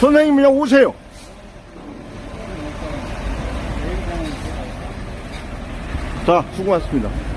선생님 그냥 오세요. 자 수고하셨습니다.